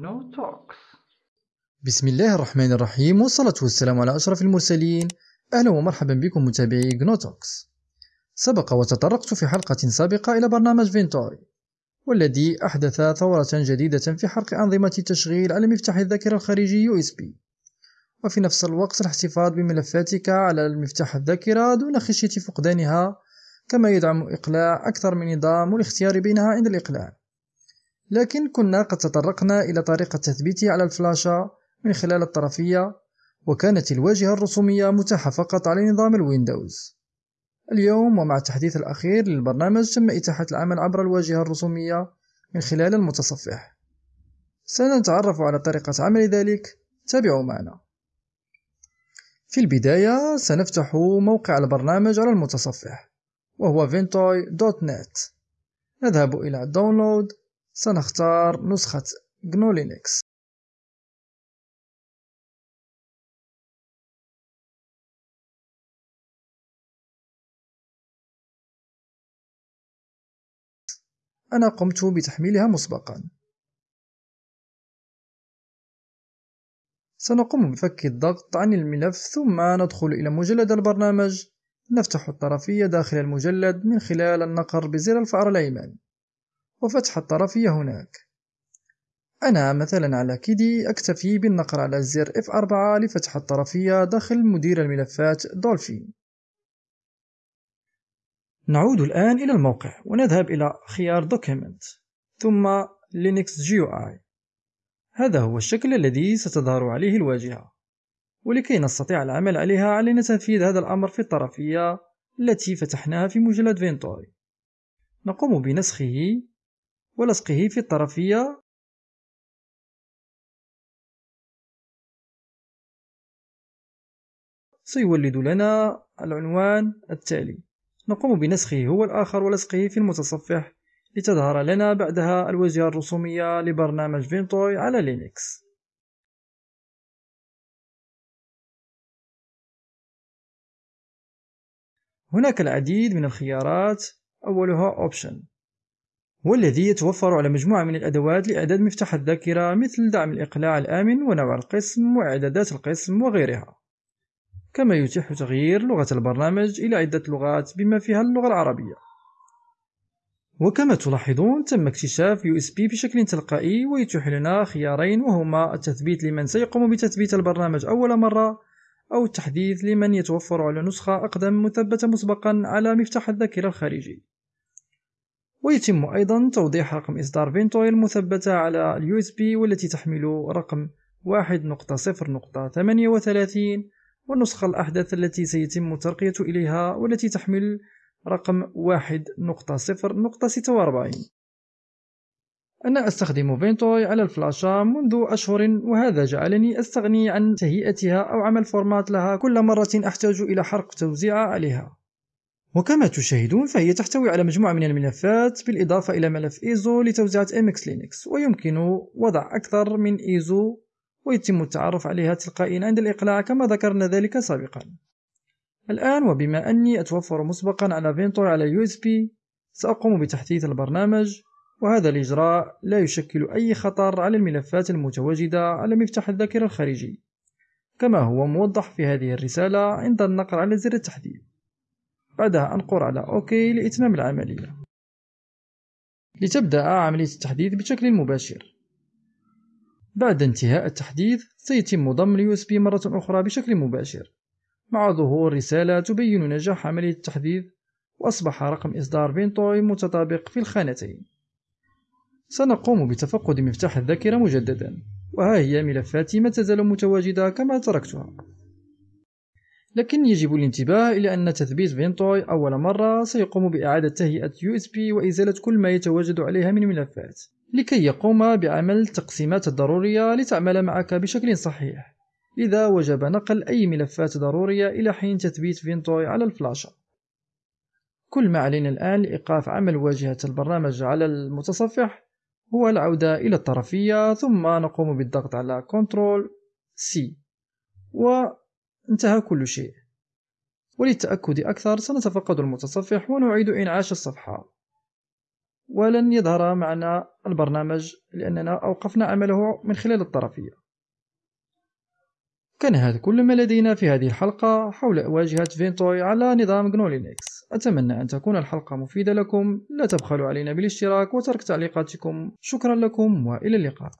GNU Talks. بسم الله الرحمن الرحيم والصلاة والسلام على أشرف المرسلين أهلا ومرحبا بكم متابعي جنوتوكس سبق وتطرقت في حلقة سابقة إلى برنامج فينتوي والذي أحدث ثورة جديدة في حرق أنظمة التشغيل على مفتاح الذاكرة الخارجي USB وفي نفس الوقت الاحتفاظ بملفاتك على المفتاح الذاكرة دون خشية فقدانها كما يدعم إقلاع أكثر من نظام والاختيار بينها عند الإقلاع لكن كنا قد تطرقنا إلى طريقة تثبيته على الفلاشة من خلال الطرفية وكانت الواجهة الرسومية متاحة فقط على نظام الويندوز. اليوم ومع التحديث الأخير للبرنامج تم إتاحة العمل عبر الواجهة الرسومية من خلال المتصفح. سنتعرف على طريقة عمل ذلك. تابعوا معنا. في البداية سنفتح موقع البرنامج على المتصفح وهو ventoy.net نذهب إلى داونلود سنختار نسخة GNU Linux أنا قمت بتحميلها مسبقا. سنقوم بفك الضغط عن الملف ثم ندخل إلى مجلد البرنامج. نفتح الطرفية داخل المجلد من خلال النقر بزر الفأر الأيمن. وفتح الطرفية هناك. أنا مثلا على كيدي أكتفي بالنقر على زر F4 لفتح الطرفية داخل مدير الملفات دولفين. نعود الآن إلى الموقع ونذهب إلى خيار Document ثم Linux GUI هذا هو الشكل الذي ستظهر عليه الواجهة ولكي نستطيع العمل عليها علينا تنفيذ هذا الأمر في الطرفية التي فتحناها في مجلد Ventoy نقوم بنسخه ولصقه في الطرفية. سيولد لنا العنوان التالي. نقوم بنسخه هو الآخر ولصقه في المتصفح لتظهر لنا بعدها الواجهة الرسومية لبرنامج Ventoy على لينكس. هناك العديد من الخيارات. أولها Option. هو الذي يتوفر على مجموعة من الأدوات لإعداد مفتاح الذاكرة مثل دعم الإقلاع الآمن ونوع القسم وإعدادات القسم وغيرها. كما يتيح تغيير لغة البرنامج إلى عدة لغات بما فيها اللغة العربية. وكما تلاحظون تم اكتشاف USB بشكل تلقائي ويتيح لنا خيارين وهما التثبيت لمن سيقوم بتثبيت البرنامج أول مرة أو التحديث لمن يتوفر على نسخة أقدم مثبتة مسبقا على مفتاح الذاكرة الخارجي. ويتم أيضا توضيح رقم إصدار Ventoy المثبتة على USB والتي تحمل رقم 1.0.38 والنسخة الأحدث التي سيتم الترقية إليها والتي تحمل رقم 1.0.46 أنا أستخدم Ventoy على الفلاشة منذ أشهر وهذا جعلني أستغني عن تهيئتها أو عمل format لها كل مرة أحتاج إلى حرق توزيع عليها. وكما تشاهدون فهي تحتوي على مجموعة من الملفات بالإضافة إلى ملف إيزو لتوزيعة MX لينكس ويمكن وضع أكثر من إيزو ويتم التعرف عليها تلقائيا عند الإقلاع كما ذكرنا ذلك سابقا. الآن وبما أني أتوفر مسبقا على Ventoy على USB سأقوم بتحديث البرنامج وهذا الإجراء لا يشكل أي خطر على الملفات المتواجدة على مفتاح الذاكرة الخارجي كما هو موضح في هذه الرسالة عند النقر على زر التحديث. بعدها أنقر على OK لإتمام العملية. لتبدأ عملية التحديث بشكل مباشر. بعد انتهاء التحديث سيتم ضم ال USB مرة أخرى بشكل مباشر. مع ظهور رسالة تبين نجاح عملية التحديث وأصبح رقم إصدار Ventoy متطابق في الخانتين. سنقوم بتفقد مفتاح الذاكرة مجددا وها هي ملفاتي ما تزال متواجدة كما تركتها. لكن يجب الانتباه إلى أن تثبيت فينتوي أول مرة سيقوم بإعادة تهيئة USB وإزالة كل ما يتواجد عليها من ملفات لكي يقوم بعمل التقسيمات الضرورية لتعمل معك بشكل صحيح. لذا وجب نقل أي ملفات ضرورية إلى حين تثبيت فينتوي على الفلاشة. كل ما علينا الآن لإيقاف عمل واجهة البرنامج على المتصفح هو العودة إلى الطرفية ثم نقوم بالضغط على Ctrl C. وانتهى كل شيء. وللتأكد أكثر سنتفقد المتصفح ونعيد إنعاش الصفحة. ولن يظهر معنا البرنامج لأننا أوقفنا عمله من خلال الطرفية. كان هذا كل ما لدينا في هذه الحلقة حول واجهة فينتوي على نظام GNU لينكس أتمنى أن تكون الحلقة مفيدة لكم. لا تبخلوا علينا بالاشتراك وترك تعليقاتكم. شكرا لكم وإلى اللقاء.